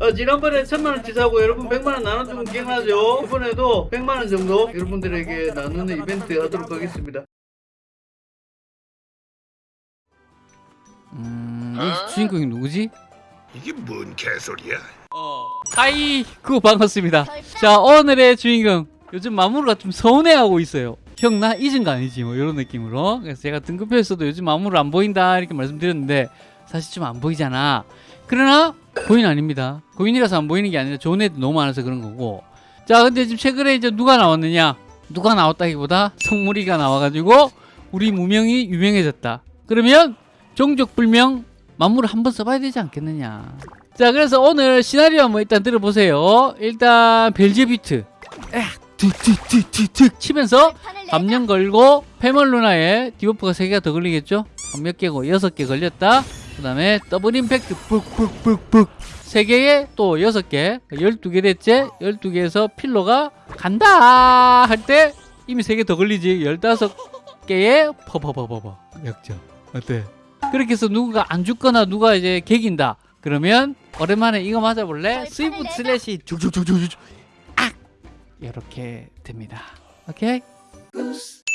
어, 지난번에 천만원 치 사고 여러분 백만원 나눠주면 기억나죠? 이번에도 백만원 정도 여러분들에게 나누는 이벤트 하도록 하겠습니다. 음, 여기 주인공이 누구지? 이게 뭔 개소리야? Hi, 그거 반갑습니다. 자, 오늘의 주인공. 요즘 마무르가 좀 서운해하고 있어요. 형, 나 잊은 거 아니지? 뭐, 이런 느낌으로. 그래서 제가 등급표에서도 요즘 마무르 안 보인다, 이렇게 말씀드렸는데, 사실 좀 안 보이잖아. 그러나, 고인 아닙니다. 고인이라서 안 보이는 게 아니라 좋은 애들 너무 많아서 그런 거고. 자, 근데 지금 최근에 이제 누가 나왔느냐? 누가 나왔다기보다 성무리가 나와가지고, 우리 무명이 유명해졌다. 그러면, 종족불명 만물을 한번 써봐야 되지 않겠느냐. 자, 그래서 오늘 시나리오 한번 일단 들어보세요. 일단 벨제비트. 툭툭툭툭툭 치면서 감염 걸고 페멀 루나에 debuff가 3개가 더 걸리겠죠? 몇 개고 6개 걸렸다. 그 다음에 double impact 푹푹푹푹 3개에 또 6개 12개 됐지? 12개에서 필로가 간다 할 때 이미 3개 더 걸리지 15개에 퍼퍼퍼퍼퍼 역전 어때? 그렇게 해서 누군가 안 죽거나 누가 이제 개긴다 그러면 오랜만에 이거 맞아볼래? swift slash 쭉쭉쭉쭉쭉 악! 이렇게 됩니다 오케이?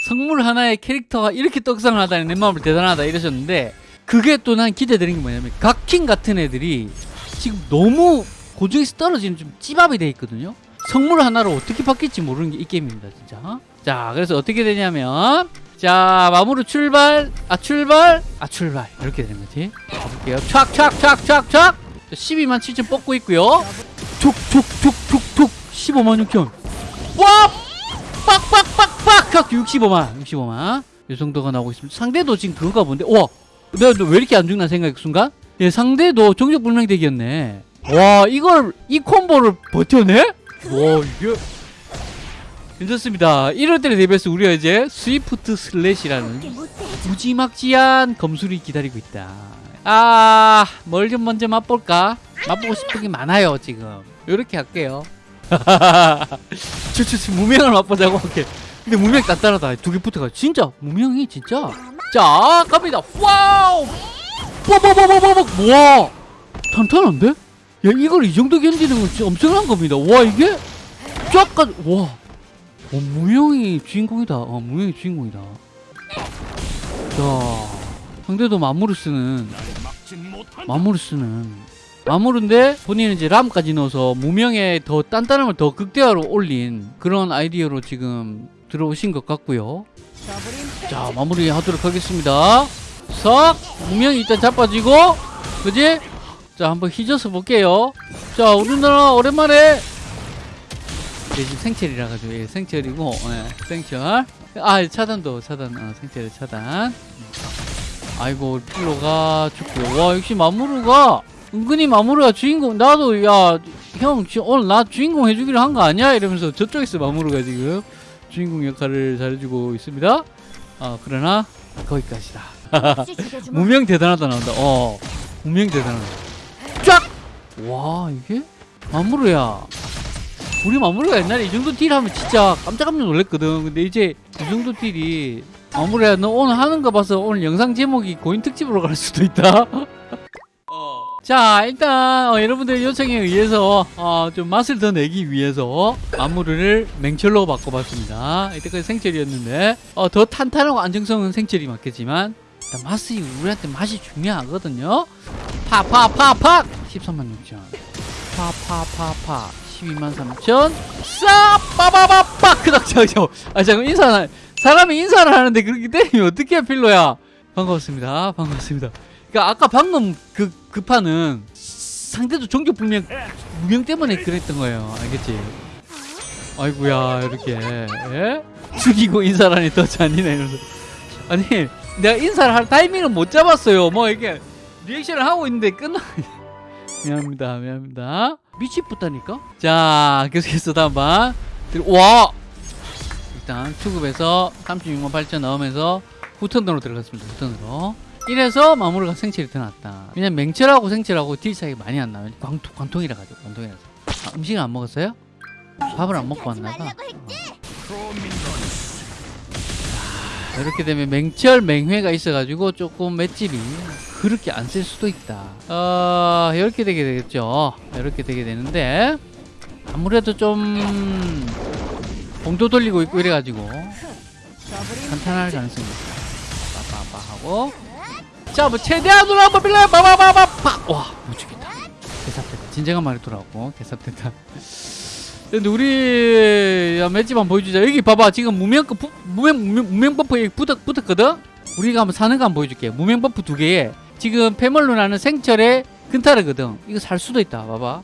성물 하나의 캐릭터가 이렇게 떡상하다니 내 마음을 대단하다 이러셨는데 그게 또 난 기대되는 게 뭐냐면 각킹 같은 애들이 지금 너무 고정에서 떨어지는 좀 찌밥이 돼 있거든요. 성물 하나로 어떻게 바뀔지 모르는 게 이 게임입니다 진짜. 자 그래서 어떻게 되냐면 자 마무리 출발. 아 출발. 아 출발. 이렇게 되는 거지. 가볼게요. 촥촥촥촥촥. 12만 7천 뽑고 있고요. 툭툭툭툭툭. 15만 6천. 와! 빡빡빡빡! 65만 65만. 이 정도가 나오고 있습니다. 상대도 지금 그건가 본데? 와 내가 왜 이렇게 안 죽나 생각 순간? 예 상대도 정적 불명deck이었네. 와 이걸 이 콤보를 버텨내? 와 이게. 괜찮습니다. 이럴 때를 대비해서 우리가 이제 swift slash라는 무지막지한 검술이 기다리고 있다. 아 뭘 좀 먼저 맛볼까? 맛보고 싶은 게 많아요 지금. 이렇게 할게요. 저저 무명을 맛보자고 할게. 근데 무명 단단하다. 두 개 붙어가 진짜? 무명이 진짜 자 갑니다. 와우! 뽀뽀뽀뽀뽀뽀! 와! 탄탄한데? 야 이걸 이 정도 견디는 건 진짜 엄청난 겁니다. 와 이게? 쫙까지 와. 어, 무명이 주인공이다. 어, 무명이 주인공이다. 자 상대도 마무르스는 마무르스는. 마무르인데 본인은 이제 람까지 넣어서 무명의 더 단단함을 더 극대화로 올린 그런 아이디어로 지금 들어오신 것 같고요 자 마무리 하도록 하겠습니다. 싹 무명이 일단 자빠지고 그지? 자 한번 휘저서 볼게요. 자 우리나라 오랜만에 네, 지금 생철이라 가지고 예, 생철이고 예, 생철. 아 차단도 차단 어, 생철의 차단. 아이고 필로가 죽고. 와 역시 마무르가 은근히 마무르가 주인공 나도 야 형 오늘 나 주인공 해주기로 한 거 아니야? 이러면서 저쪽에서 마무르가 지금 주인공 역할을 잘해주고 있습니다 아 그러나 거기까지다. 무명 대단하다 나온다. 어 무명 대단하다. 쫙 와 이게? 마무르야. 우리 마무리가 옛날에 이 정도 딜 하면 진짜 깜짝깜짝 놀랐거든. 근데 이제 이 정도 딜이 마무리야 너 오늘 하는 거 봐서 오늘 영상 제목이 고인 특집으로 갈 수도 있다 자 일단 어, 여러분들의 요청에 의해서 어, 좀 맛을 더 내기 위해서 마무리를 맹철로 바꿔봤습니다. 이때까지 생철이었는데 어, 더 탄탄하고 안정성은 생철이 맞겠지만 일단 맛이 우리한테 맛이 중요하거든요. 파파파파! 13만 6천. 파파파파. 12만 3천. 싸 빠바바빠! 저저 아 잠깐 인사 사람이 인사를 하는데 그렇게 때리면 어떻게 필로야? 반갑습니다. 반갑습니다 그러니까 아까 방금 그 급파는 상대도 종교 분명 무명 때문에 그랬던 거예요. 알겠지? 아이구야 이렇게. 예? 죽이고 인사를 하니 더 잔인해. 이러면서 아니 내가 인사를 할 타이밍을 못 잡았어요. 뭐 이게 리액션을 하고 있는데 끝나. 미안합니다 미안합니다. 미치겠다니까? 자 계속해서 다음 봐 와! 일단 투급에서 36만 8천 넣으면서 후턴으로 들어갔습니다 후턴으로 이래서 마무리가 더 낫다. 왜냐면 맹철하고 생철하고 딜 차이가 많이 안 나요. 광통, 관통이라 가지고 관통이라서. 아, 음식을 안 먹었어요? 밥을 안 먹고 왔나봐. 어. 이렇게 되면 맹철 맹회가 있어가지고 조금 맷집이 그렇게 안 쓸 수도 있다. 어 이렇게 되게 되겠죠. 이렇게 되게 되는데 아무래도 좀 봉도 돌리고 있고 이래가지고 탄탄할 가능성이 있다 빠빠빠하고. 자 뭐 최대한으로 한번 빌려요. 빠바바바빠 와못 죽겠다. 개삽됐다. 진정한 말이 돌아왔고. 개삽됐다. 근데 우리 야, 맷집 한번 보여주자. 여기 봐봐. 지금 무명 그 부- 무명 무명, 무명 버프 여기 붙었, 붙었거든? 우리가 한번 사는 거 한번 보여줄게. 무명 buff 두 개에 지금 패멀로 나는 생철의 근타르거든. 이거 살 수도 있다. 봐봐.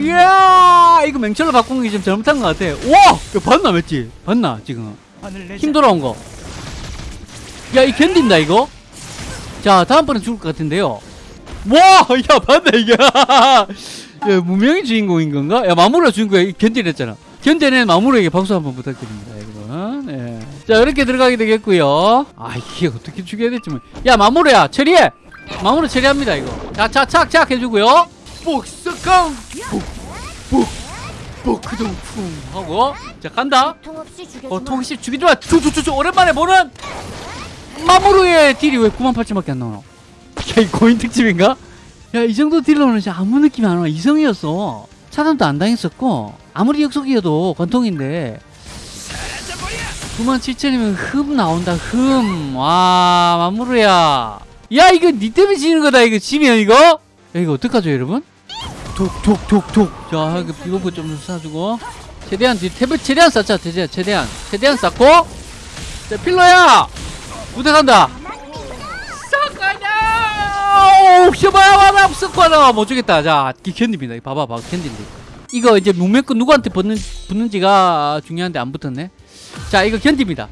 이야! 이거 맹철로 바꾼 게 좀 잘못한 것 같아. 와! 이거 봤나 맷집? 봤나 지금? 힘 돌아온 거. 야, 이 견딘다, 이거? 자, 다음번엔 죽을 것 같은데요. 와! 야, 봤네, 이게. 야, 무명이 주인공인 건가? 야, 마무라 주인공이 견디랬잖아. 견뎌낸 마무라에게 박수 한번 부탁드립니다, 여러분. 예. 자, 이렇게 들어가게 되겠고요 아, 이게 어떻게 죽여야 될지 뭐. 야, 마무라야, 처리해! 마무라 처리합니다, 이거. 자, 착, 착, 착 해주고요 복석강! 복, 복, 복크동 쿵 하고. 자, 간다. 통 없이 죽여주마. 어, 통시 죽이지 마. 주주주주 오랜만에 보는 마무르의 딜이 왜 9만 8천밖에 안 나오나? 야, 이 고인 특집인가? 야, 이 정도 딜러는 진짜 아무 느낌이 안 와. 이성이었어. 차단도 안 당했었고 아무리 역속이어도 관통인데 9만 7천이면 흠 나온다. 흠. 와, 마무르야. 야, 이거 니 때문에 지는 거다. 이거 지면 이거? 야, 이거 어떡하죠, 여러분? 톡 톡 톡 톡. 자, 이거 비버프 좀 사주고. 최대한 뒤 탭을 최대한 쌓자 최대한 최대한 최대한 쌓고 자 필러야 싹가냐 오 셔바야바라 쓱하나 못 주겠다. 자 이거 봐봐 봐 견딘데. 이거 이제 문명권 누구한테 붙는, 붙는지가 중요한데 안 붙었네. 자 이거 견딥니다.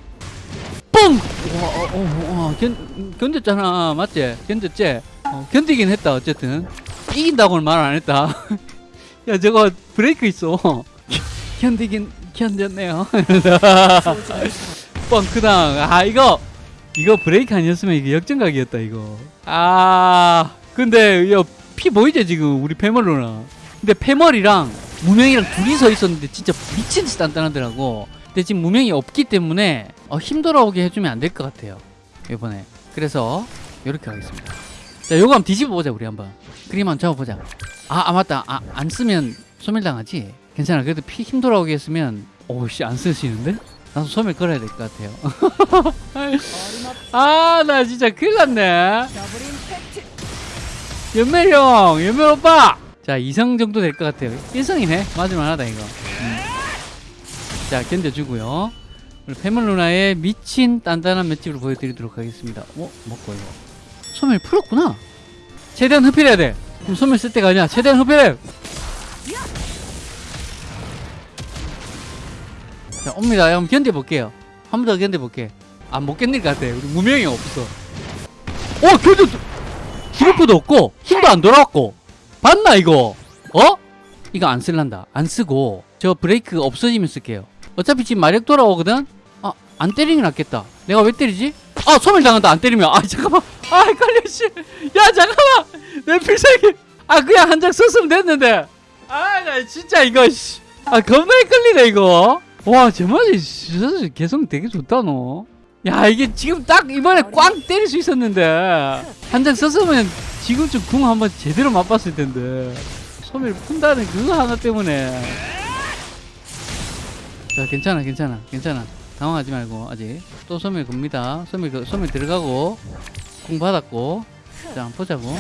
뻥! 와, 어, 어, 어, 견, 견뎠잖아. 맞지? 견뎠지? 어, 견디긴 했다 어쨌든. 이긴다고는 말 안 했다. 야 저거 브레이크 있어. 견디긴 견뎠네요. 뻥크당. 아 이거 이거 브레이크 아니었으면 이게 역전각이었다 이거. 아 근데 야피 보이죠 지금 우리 패멀로나. 근데 패멀이랑 무명이랑 둘이 서 있었는데 진짜 미친 듯이 단단하더라고. 근데 지금 무명이 없기 때문에 어, 힘 돌아오게 해주면 안 될 것 같아요. 이번에. 그래서 이렇게 하겠습니다. 자 요거 한번 뒤집어 보자 우리 한번. 그림 한번 잡아보자. 아, 아 맞다. 아, 안 쓰면 소멸당하지? 괜찮아. 그래도 피힘 돌아오게 했으면 오씨 안 쓰시는데? 나도 소멸 걸어야 될 것 같아요. 아, 나 진짜 큰일 났네. 연멜 형, 연멜 오빠. 자, 2성 정도 될 것 같아요. 1성이네. 맞을만 하다 이거. 음. 자, 견뎌주고요. 우리 패물 누나의 미친 단단한 맷집을 보여드리도록 하겠습니다. 어, 먹고 이거. 소멸 풀었구나. 최대한 흡혈해야 돼. 지금 소멸 쓸 때가 아니야. 최대한 흡혈해. 자, 옵니다. 한번 견뎌볼게요. 한 번 더 견뎌볼게. 아, 못 견딜 것 같아. 우리 무명이 없어. 어, 견뎌! 기록도 없고, 힘도 안 돌아왔고. 봤나, 이거? 어? 이거 안 쓸란다. 안 쓰고, 저 브레이크 없어지면 쓸게요. 어차피 지금 마력 돌아오거든? 아, 안 때리는 게 낫겠다. 내가 왜 때리지? 아, 소멸 당한다. 안 때리면. 아, 잠깐만. 아, 헷갈려, 씨. 야, 잠깐만. 내 필살기. 아, 그냥 한 장 썼으면 됐는데. 아, 나 진짜 이거, 씨. 아, 겁나 헷갈리네, 이거. 와, 제 맛이 진짜 개성 되게 좋다, 너. 야, 이게 지금 딱 이번에 꽝 때릴 수 있었는데. 한 장 썼으면 지금쯤 궁 한번 제대로 맛봤을 텐데. 소멸 푼다는 그거 하나 때문에. 자, 괜찮아, 괜찮아, 괜찮아. 당황하지 말고, 아직. 또 소멸 겁니다. 소멸, 그- 소멸 들어가고, 궁 받았고. 자, 한번 보자고.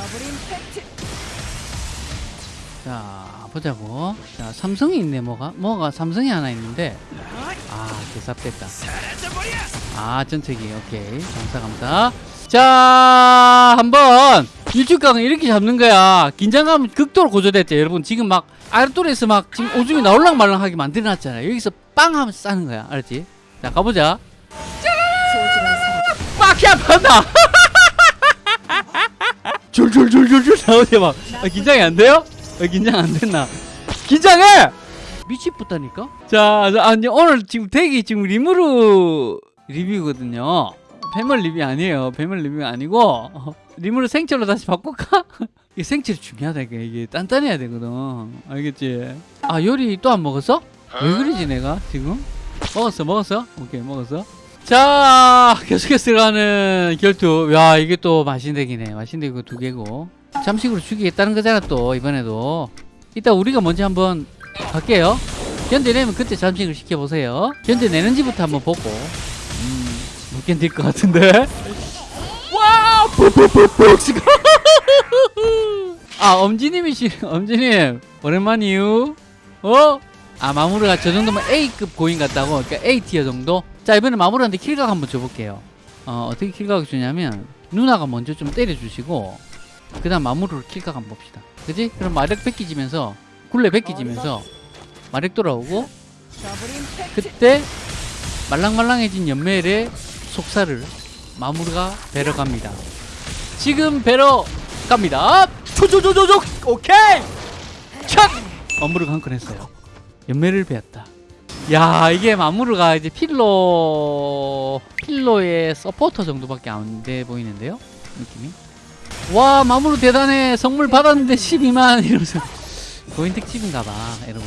자, 보자고. 자, 삼성이 있네, 뭐가? 뭐가 삼성이 하나 있는데. 아, 개삽됐다. 아, 전체기. 오케이. 감사, 감사. 자, 한번 일주강을 이렇게 잡는 거야. 긴장감 극도로 고조됐죠. 여러분, 지금 막 아르토리에서 막 지금 오줌이 나올랑 말랑하게 만들어놨잖아요. 여기서 빵 하면 싸는 거야. 알았지? 자, 가보자. 빡이야, 판다! 줄줄줄줄줄 나오지 막. 아, 긴장이 안 돼요? 아, 긴장 안 됐나? 긴장해! 미치겠다니까? 자, 자, 아니, 오늘 지금 대기 지금 리무르 리뷰거든요. 패멀 리뷰 아니에요. 패멀 리뷰 아니고, 어, 리무르 생철로 다시 바꿀까? 이게 생철이 중요하다, 이게. 이게 단단해야 되거든. 알겠지? 아, 요리 또 안 먹었어? 왜 그러지, 내가 지금? 먹었어, 먹었어? 오케이, 먹었어. 자 계속해서 들어가는 결투 야 이게 또 마신덱이네 마신덱 두 개고 잠식으로 죽이겠다는 거잖아 또 이번에도. 이따 우리가 먼저 한번 갈게요. 견뎌내면 그때 잠식을 시켜보세요. 견뎌내는지부터 한번 보고. 음, 못 견딜 것 같은데? 와 푹푹푹푹 지금. 아 엄지님이시 엄지님 오랜만이유. 어? 아 마무리가 저 정도면 A급 고인 같다고? 그러니까 A 티어 정도? 자 이번에 마무리한테 킬각 한번 줘볼게요. 어 어떻게 킬각을 주냐면 누나가 먼저 좀 때려주시고 그 다음 마무리로 킬각 한번 봅시다. 그지? 그럼 마력 뺏기지면서 굴레 뺏기지면서 마력 돌아오고 그때 말랑말랑해진 연멜의 속살을 마무리가 배러 갑니다. 지금 배러 갑니다. 초조조조조! 오케이! 착 마무리가 한 건 했어요. 연매를 배웠다. 야 이게 마무르가 이제 필로 필로의 서포터 정도밖에 안 돼 보이는데요? 느낌이 와 마무르 대단해. 선물 받았는데 12만 이러면서. 고인 특집인가봐 여러분.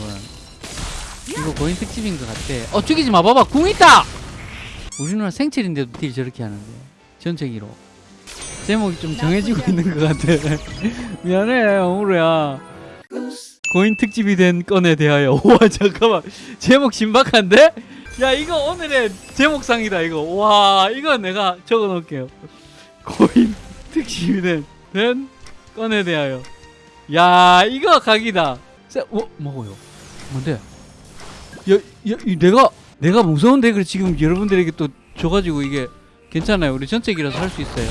이거 고인 특집인 것 같아. 어 죽이지 마. 봐봐. 궁 있다! 우리 누나 생체인데도 딜 저렇게 하는데. 전체기로. 제목이 좀 정해지고 있는 것 같아. 미안해 마무르야. 고인 특집이 된 건에 대하여. 와 잠깐만. 제목 신박한데? 야 이거 오늘의 제목상이다 이거. 와 이거 내가 적어 놓을게요. 고인 특집이 된, 된 건에 대하여 야 이거 각이다 자, 어? 뭐고요? 뭔데? 야, 야이 내가 내가 무서운 deck을 지금 여러분들에게 또 줘가지고 이게 괜찮아요 우리 전책이라서 할 수 있어요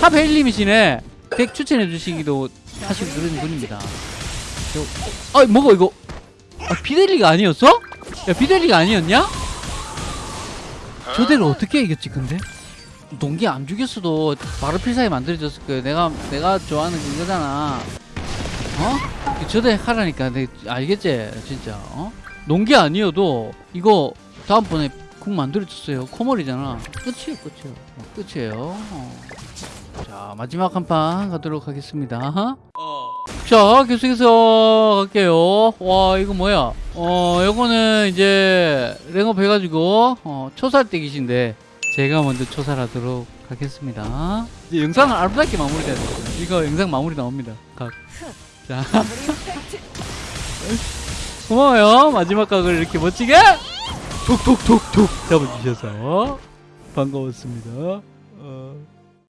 탑 헬림이시네 덱 추천해 주시기도 사실 그런 분입니다 저, 아 뭐가 이거 아, 비델리가 아니었어? 야 비델리가 아니었냐? 저대로 어떻게 이겼지 근데? 동기 안 죽였어도 바로 필살기 만들어졌을 거야 내가 내가 좋아하는 그거잖아. 어? 저대 하라니까. 내 알겠지? 진짜. 어? 농기 아니어도 이거 다음번에 국 만들어줬어요. 코멀이잖아. 끝이에요 끝이에요. 어, 끝이에요. 어. 자 마지막 한 판 가도록 하겠습니다. 자 계속해서 갈게요. 와 이거 뭐야? 어 요거는 이제 랭업 해가지고 어, 초살대기신데 제가 먼저 초살하도록 하겠습니다. 이제 영상은 아름답게 마무리돼야 돼요 이거 영상 마무리 나옵니다. 각. 자. 고마워요. 마지막 각을 이렇게 멋지게 톡톡톡톡 잡아주셔서 반가웠습니다. 어.